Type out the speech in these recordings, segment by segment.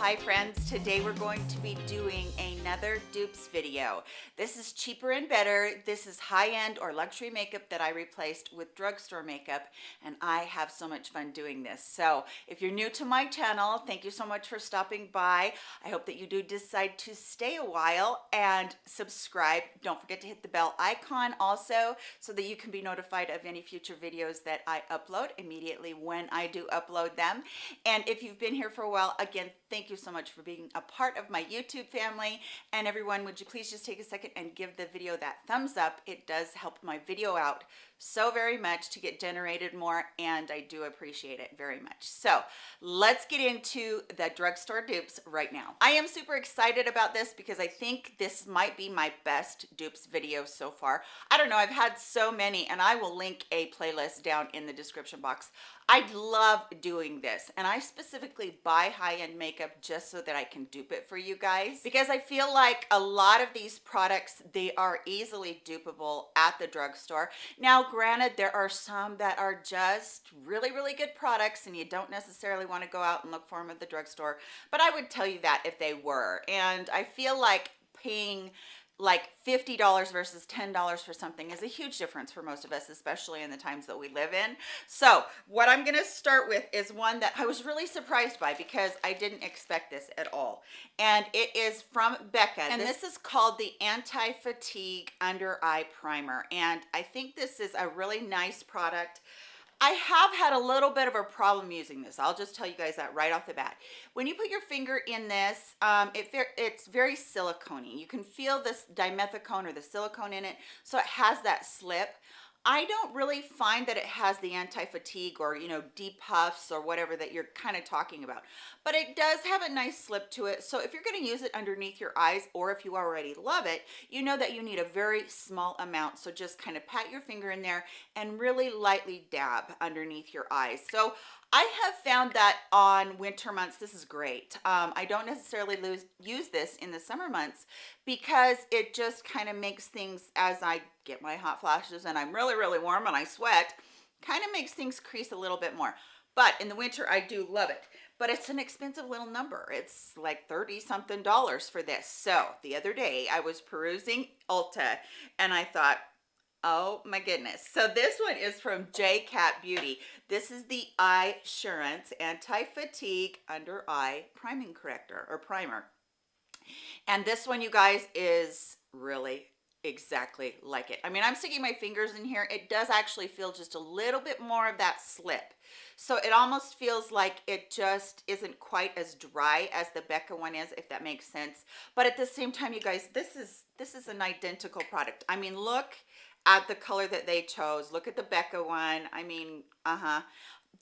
hi friends. Today we're going to be doing another dupes video. This is cheaper and better. This is high-end or luxury makeup that I replaced with drugstore makeup and I have so much fun doing this. So if you're new to my channel thank you so much for stopping by. I hope that you do decide to stay a while and subscribe. Don't forget to hit the bell icon also so that you can be notified of any future videos that I upload immediately when I do upload them. And if you've been here for a while again thank you so much for being a part of my youtube family and everyone would you please just take a second and give the video that thumbs up? It does help my video out so very much to get generated more and I do appreciate it very much. So let's get into the drugstore dupes right now. I am super excited about this because I think this might be my best dupes video so far. I don't know, I've had so many and I will link a playlist down in the description box. I love doing this and I specifically buy high-end makeup just so that I can dupe it for you guys because I feel like a lot of these products they are easily dupable at the drugstore. Now granted there are some that are just really really good products and you don't necessarily want to go out and look for them at the drugstore but I would tell you that if they were and I feel like paying like $50 versus $10 for something is a huge difference for most of us, especially in the times that we live in. So what I'm gonna start with is one that I was really surprised by because I didn't expect this at all. And it is from Becca. And this, this is called the Anti-Fatigue Under Eye Primer. And I think this is a really nice product. I have had a little bit of a problem using this. I'll just tell you guys that right off the bat. When you put your finger in this, um, it, it's very silicone You can feel this dimethicone or the silicone in it, so it has that slip. I don't really find that it has the anti-fatigue or, you know, depuffs or whatever that you're kind of talking about. But it does have a nice slip to it. So if you're going to use it underneath your eyes or if you already love it, you know that you need a very small amount. So just kind of pat your finger in there and really lightly dab underneath your eyes. So I have found that on winter months, this is great. Um, I don't necessarily lose, use this in the summer months because it just kind of makes things as I get my hot flashes and I'm really, really warm and I sweat, kind of makes things crease a little bit more. But in the winter, I do love it. But it's an expensive little number. It's like 30 something dollars for this. So the other day I was perusing Ulta and I thought, Oh my goodness. So this one is from J Cat Beauty. This is the Eye Assurance Anti-Fatigue Under Eye Priming Corrector or Primer. And this one, you guys, is really exactly like it. I mean, I'm sticking my fingers in here. It does actually feel just a little bit more of that slip. So it almost feels like it just isn't quite as dry as the Becca one is, if that makes sense. But at the same time, you guys, this is this is an identical product. I mean, look at the color that they chose. Look at the Becca one. I mean, uh-huh.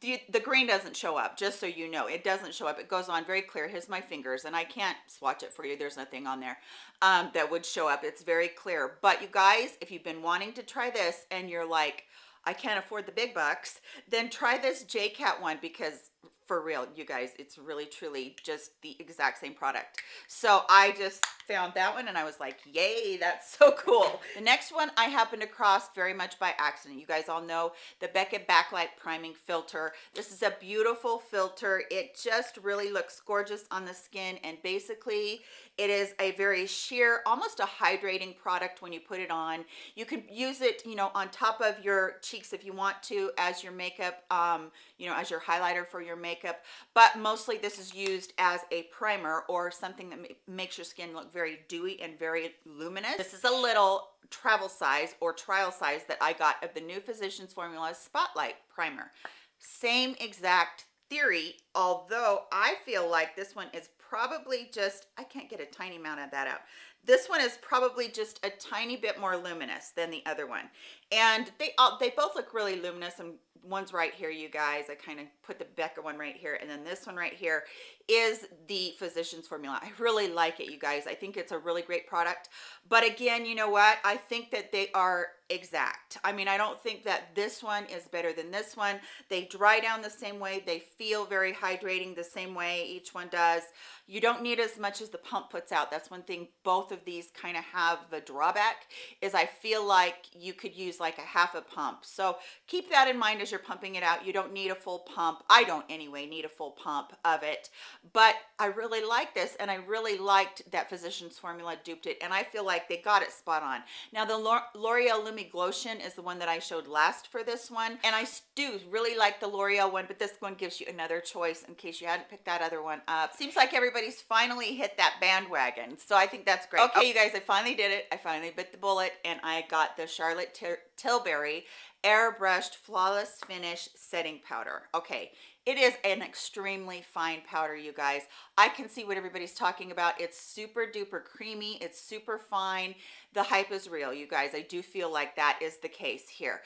The, the green doesn't show up, just so you know. It doesn't show up. It goes on very clear. Here's my fingers, and I can't swatch it for you. There's nothing on there um, that would show up. It's very clear. But you guys, if you've been wanting to try this and you're like, I can't afford the big bucks, then try this JCat one because for real, you guys, it's really truly just the exact same product. So I just found that one and I was like, yay, that's so cool. The next one I happened across very much by accident. You guys all know the Becca Backlight Priming Filter. This is a beautiful filter. It just really looks gorgeous on the skin and basically it is a very sheer, almost a hydrating product when you put it on. You can use it, you know, on top of your cheeks if you want to as your makeup, um, you know, as your highlighter for your makeup. But mostly this is used as a primer or something that makes your skin look very dewy and very luminous. This is a little travel size or trial size that I got of the new Physicians Formula Spotlight Primer. Same exact theory, although I feel like this one is probably just, I can't get a tiny amount of that out. This one is probably just a tiny bit more luminous than the other one. And they all, they both look really luminous and one's right here, you guys. I kind of put the Becca one right here. And then this one right here is the Physicians Formula. I really like it, you guys. I think it's a really great product. But again, you know what? I think that they are exact. I mean, I don't think that this one is better than this one. They dry down the same way. They feel very hydrating the same way each one does. You don't need as much as the pump puts out. That's one thing both of these kind of have the drawback is I feel like you could use like a half a pump. So keep that in mind as you're pumping it out. You don't need a full pump. I don't anyway need a full pump of it, but I really like this and I really liked that Physicians Formula duped it and I feel like they got it spot on. Now the L'Oreal Lumi Glotion is the one that I showed last for this one and I do really like the L'Oreal one but this one gives you another choice in case you hadn't picked that other one up. Seems like everybody's finally hit that bandwagon so I think that's great. Okay you oh. guys I finally did it. I finally bit the bullet and I got the Charlotte Tilbury airbrushed flawless finish setting powder. Okay it is an extremely fine powder you guys. I can see what everybody's talking about. It's super duper creamy. It's super fine. The hype is real you guys. I do feel like that is the case here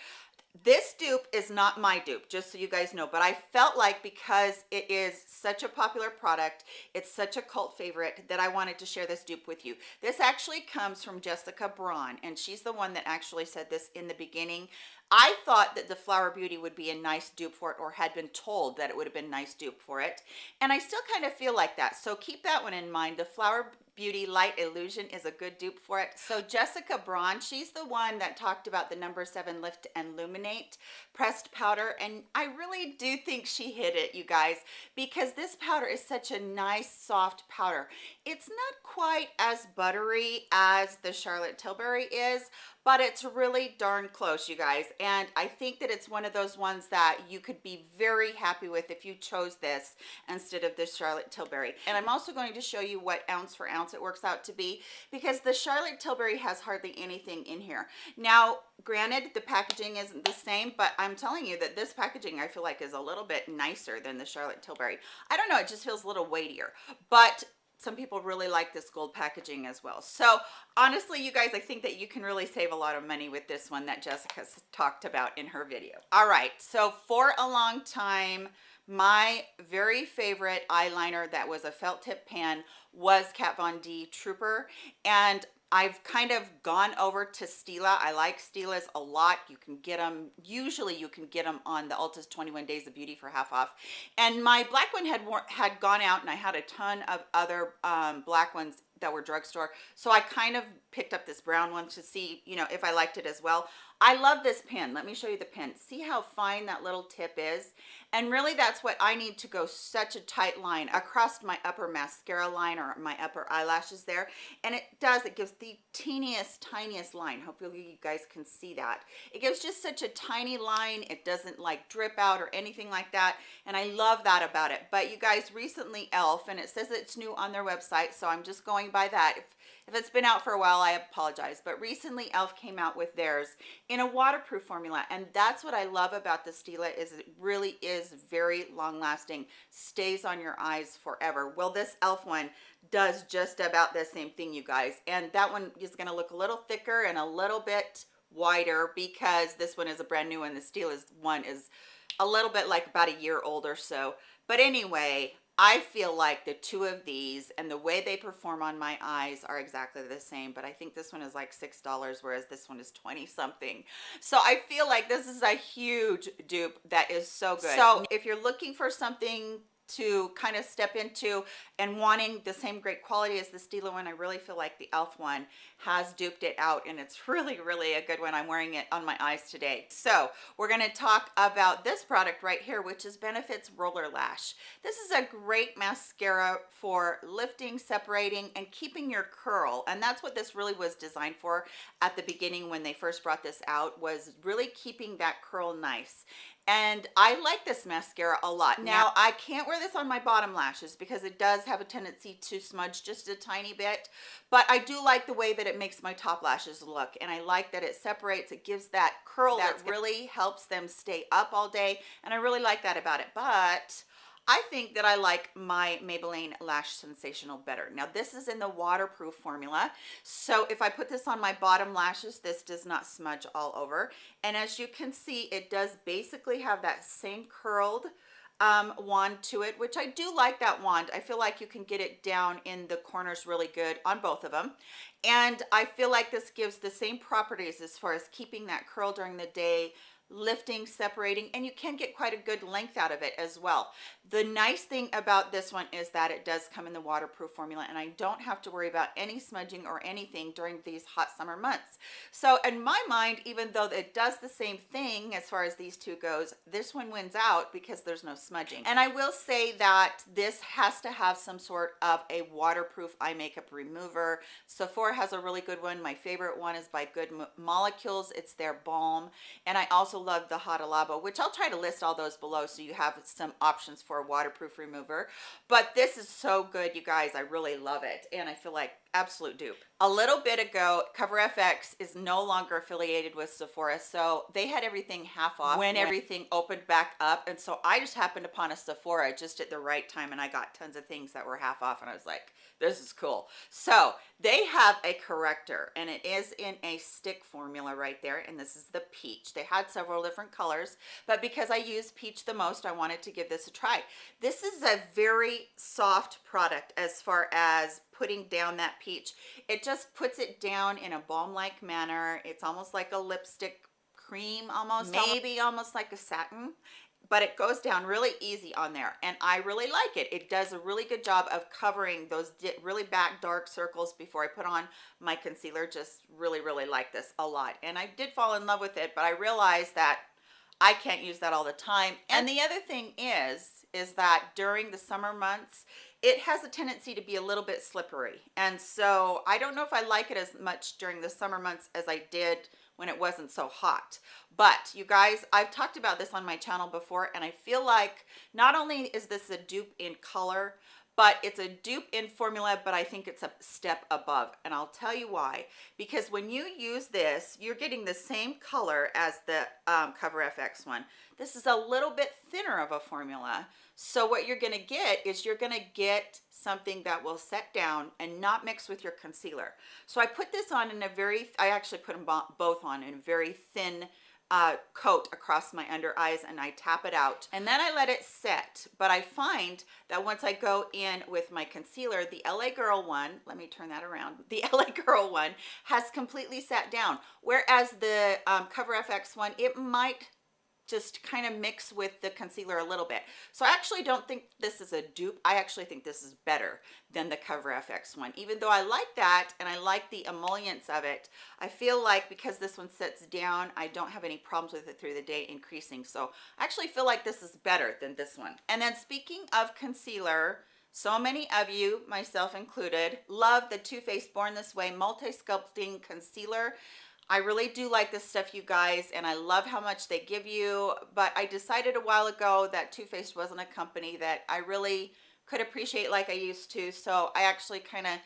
this dupe is not my dupe just so you guys know but i felt like because it is such a popular product it's such a cult favorite that i wanted to share this dupe with you this actually comes from jessica braun and she's the one that actually said this in the beginning I thought that the Flower Beauty would be a nice dupe for it or had been told that it would have been nice dupe for it. And I still kind of feel like that. So keep that one in mind. The Flower Beauty Light Illusion is a good dupe for it. So Jessica Braun, she's the one that talked about the number seven Lift and Illuminate pressed powder. And I really do think she hit it, you guys, because this powder is such a nice, soft powder. It's not quite as buttery as the Charlotte Tilbury is, but it's really darn close you guys. And i think that it's one of those ones that you could be very happy with if you chose this instead of the charlotte tilbury. And i'm also going to show you what ounce for ounce it works out to be because the charlotte tilbury has hardly anything in here. Now granted the packaging isn't the same but i'm telling you that this packaging i feel like is a little bit nicer than the charlotte tilbury. I don't know it just feels a little weightier. But some people really like this gold packaging as well. So honestly you guys i think that you can really save a lot of money with this one that jessica's talked about in her video. All right so for a long time my very favorite eyeliner that was a felt tip pen was Kat Von D Trooper. And I've kind of gone over to Stila. I like Stilas a lot. You can get them, usually you can get them on the Ulta's 21 Days of Beauty for half off. And my black one had had gone out and I had a ton of other um, black ones that were drugstore. So I kind of picked up this brown one to see, you know, if I liked it as well. I love this pen. Let me show you the pen. See how fine that little tip is? And really that's what I need to go such a tight line across my upper mascara line or my upper eyelashes there. And it does, it gives the teeniest, tiniest line. Hopefully you guys can see that. It gives just such a tiny line. It doesn't like drip out or anything like that. And I love that about it. But you guys recently e.l.f. and it says it's new on their website. So I'm just going by that. If, if it's been out for a while, I apologize. But recently e.l.f. came out with theirs in a waterproof formula. And that's what I love about the Stila is it really is very long lasting, stays on your eyes forever. Well, this e.l.f. one does just about the same thing, you guys. And that one is gonna look a little thicker and a little bit wider because this one is a brand new one. The Stila's one is a little bit like about a year old or so. But anyway, I feel like the two of these and the way they perform on my eyes are exactly the same, but I think this one is like $6, whereas this one is 20 something. So I feel like this is a huge dupe that is so good. So if you're looking for something to kind of step into and wanting the same great quality as the Stila one, I really feel like the e.l.f. one has duped it out and it's really, really a good one. I'm wearing it on my eyes today. So we're gonna talk about this product right here, which is Benefits Roller Lash. This is a great mascara for lifting, separating, and keeping your curl. And that's what this really was designed for at the beginning when they first brought this out, was really keeping that curl nice and I like this mascara a lot. Now, I can't wear this on my bottom lashes because it does have a tendency to smudge just a tiny bit, but I do like the way that it makes my top lashes look, and I like that it separates, it gives that curl that really helps them stay up all day, and I really like that about it, but I think that I like my Maybelline Lash Sensational better. Now this is in the waterproof formula. So if I put this on my bottom lashes, this does not smudge all over. And as you can see, it does basically have that same curled um, wand to it, which I do like that wand. I feel like you can get it down in the corners really good on both of them. And I feel like this gives the same properties as far as keeping that curl during the day, lifting, separating, and you can get quite a good length out of it as well. The nice thing about this one is that it does come in the waterproof formula and I don't have to worry about any smudging or anything during these hot summer months. So in my mind, even though it does the same thing as far as these two goes, this one wins out because there's no smudging. And I will say that this has to have some sort of a waterproof eye makeup remover. Sephora has a really good one. My favorite one is by Good Molecules. It's their balm. And I also love the Hada Labo, which I'll try to list all those below so you have some options for a waterproof remover. But this is so good, you guys. I really love it. And I feel like absolute dupe. A little bit ago, Cover FX is no longer affiliated with Sephora, so they had everything half off when everything opened back up. And so I just happened upon a Sephora just at the right time and I got tons of things that were half off and I was like, this is cool. So they have a corrector and it is in a stick formula right there. And this is the peach. They had several different colors, but because I use peach the most, I wanted to give this a try. This is a very soft product as far as putting down that peach. It just puts it down in a balm-like manner. It's almost like a lipstick cream almost, maybe almost like a satin but it goes down really easy on there and I really like it. It does a really good job of covering those really back dark circles before I put on my concealer. Just really, really like this a lot. And I did fall in love with it, but I realized that I can't use that all the time. And the other thing is, is that during the summer months, it has a tendency to be a little bit slippery. And so I don't know if I like it as much during the summer months as I did when it wasn't so hot. But you guys, I've talked about this on my channel before and I feel like not only is this a dupe in color, but it's a dupe in formula but i think it's a step above and i'll tell you why because when you use this you're getting the same color as the um, cover fx one this is a little bit thinner of a formula so what you're going to get is you're going to get something that will set down and not mix with your concealer. So i put this on in a very i actually put them both on in a very thin uh, coat across my under eyes and I tap it out. And then I let it set. But I find that once I go in with my concealer the LA girl one let me turn that around the LA girl one has completely sat down. Whereas the um, cover FX one it might just kind of mix with the concealer a little bit. So I actually don't think this is a dupe. I actually think this is better than the Cover FX one. Even though I like that and I like the emollients of it, I feel like because this one sits down, I don't have any problems with it through the day increasing. So I actually feel like this is better than this one. And then speaking of concealer, so many of you, myself included, love the Too Faced Born This Way Multi-Sculpting Concealer. I really do like this stuff, you guys, and I love how much they give you, but I decided a while ago that Too Faced wasn't a company that I really could appreciate like I used to, so I actually kind of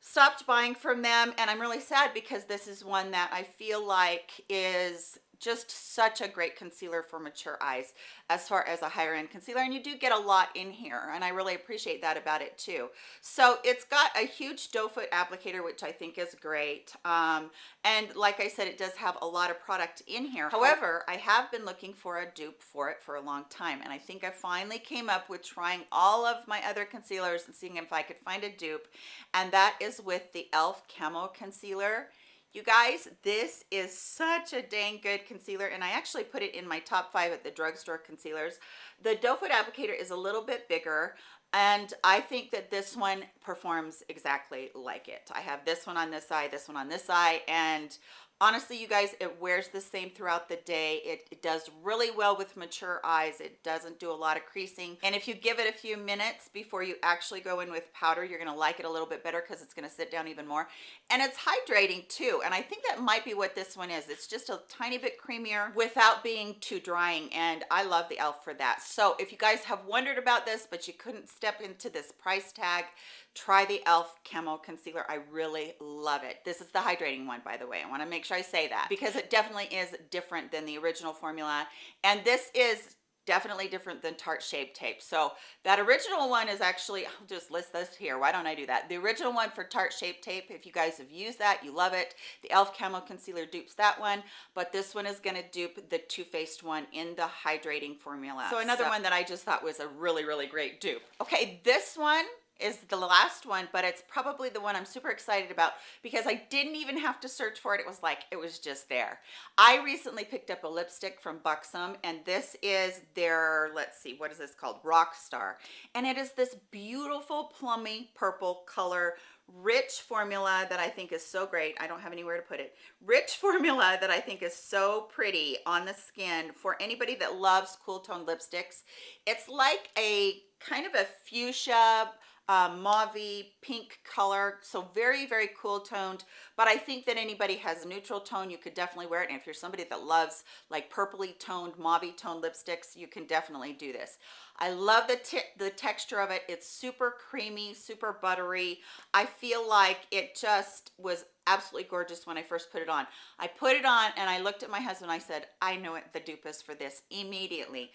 stopped buying from them, and I'm really sad because this is one that I feel like is just such a great concealer for mature eyes as far as a higher end concealer and you do get a lot in here and I really appreciate that about it too so it's got a huge doe foot applicator which I think is great um, and like I said it does have a lot of product in here however I have been looking for a dupe for it for a long time and I think I finally came up with trying all of my other concealers and seeing if I could find a dupe and that is with the e.l.f. Camo Concealer you guys, this is such a dang good concealer, and I actually put it in my top five at the drugstore concealers. The doe foot applicator is a little bit bigger, and I think that this one performs exactly like it. I have this one on this eye, this one on this eye, and honestly you guys it wears the same throughout the day. It, it, does really well with mature eyes. It doesn't do a lot of creasing. And if you give it a few minutes before you actually go in with powder you're going to like it a little bit better because it's going to sit down even more. And it's hydrating too. And i think that might be what this one is. It's just a tiny bit creamier without being too drying. And i love the elf for that. So if you guys have wondered about this but you couldn't step into this price tag try the elf camo concealer. I really love it. This is the hydrating one by the way. I want to make sure i say that because it definitely is different than the original formula and this is definitely different than Tarte Shape Tape. So that original one is actually, I'll just list this here. Why don't I do that? The original one for Tarte Shape Tape, if you guys have used that, you love it. The e.l.f. Camo Concealer dupes that one, but this one is gonna dupe the Too Faced one in the hydrating formula. So another so, one that I just thought was a really, really great dupe. Okay, this one is the last one, but it's probably the one I'm super excited about because I didn't even have to search for it. It was like, it was just there. I recently picked up a lipstick from Buxom and this is their, let's see, what is this called? Rockstar. And it is this beautiful plummy purple color rich formula that I think is so great. I don't have anywhere to put it. Rich formula that I think is so pretty on the skin for anybody that loves cool tone lipsticks. It's like a kind of a fuchsia uh, mauve pink color so very very cool toned. But i think that anybody has a neutral tone you could definitely wear it. And if you're somebody that loves like purpley toned mauve toned lipsticks you can definitely do this. I love the the texture of it. It's super creamy super buttery. I feel like it just was absolutely gorgeous when i first put it on. I put it on and i looked at my husband. I said i know it the dupe is for this immediately.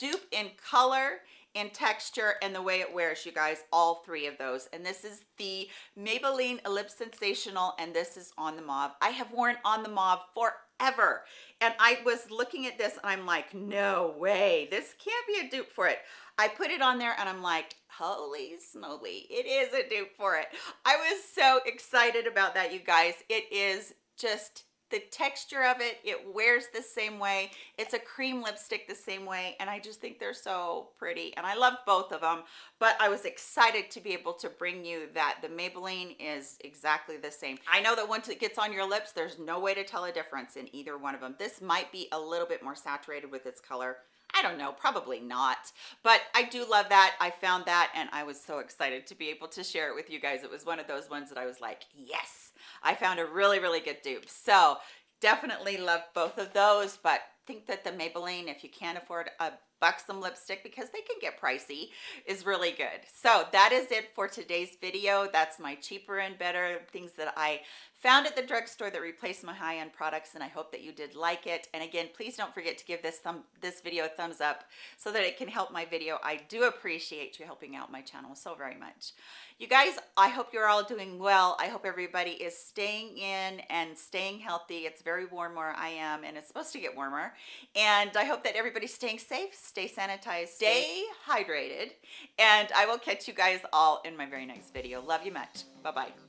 Dupe in color in texture and the way it wears you guys all three of those. And this is the Maybelline Ellipse Sensational and this is on the mauve. I have worn on the mauve forever. And I was looking at this and I'm like no way. This can't be a dupe for it. I put it on there and I'm like holy snowy it is a dupe for it. I was so excited about that you guys. It is just the texture of it it wears the same way. It's a cream lipstick the same way and i just think they're so pretty and i love both of them but i was excited to be able to bring you that. The maybelline is exactly the same. I know that once it gets on your lips there's no way to tell a difference in either one of them this might be a little bit more saturated with its color I don't know, probably not, but I do love that. I found that and I was so excited to be able to share it with you guys. It was one of those ones that I was like, yes, I found a really, really good dupe. So definitely love both of those, but think that the Maybelline, if you can't afford a buxom lipstick because they can get pricey is really good so that is it for today's video that's my cheaper and better things that i found at the drugstore that replaced my high-end products and i hope that you did like it. And again please don't forget to give this thumb this video a thumbs up so that it can help my video. I do appreciate you helping out my channel so very much. You guys i hope you're all doing well. I hope everybody is staying in and staying healthy. It's very warm where i am and it's supposed to get warmer. And i hope that everybody's staying safe stay sanitized stay hydrated. And i will catch you guys all in my very next video. Love you much. Bye bye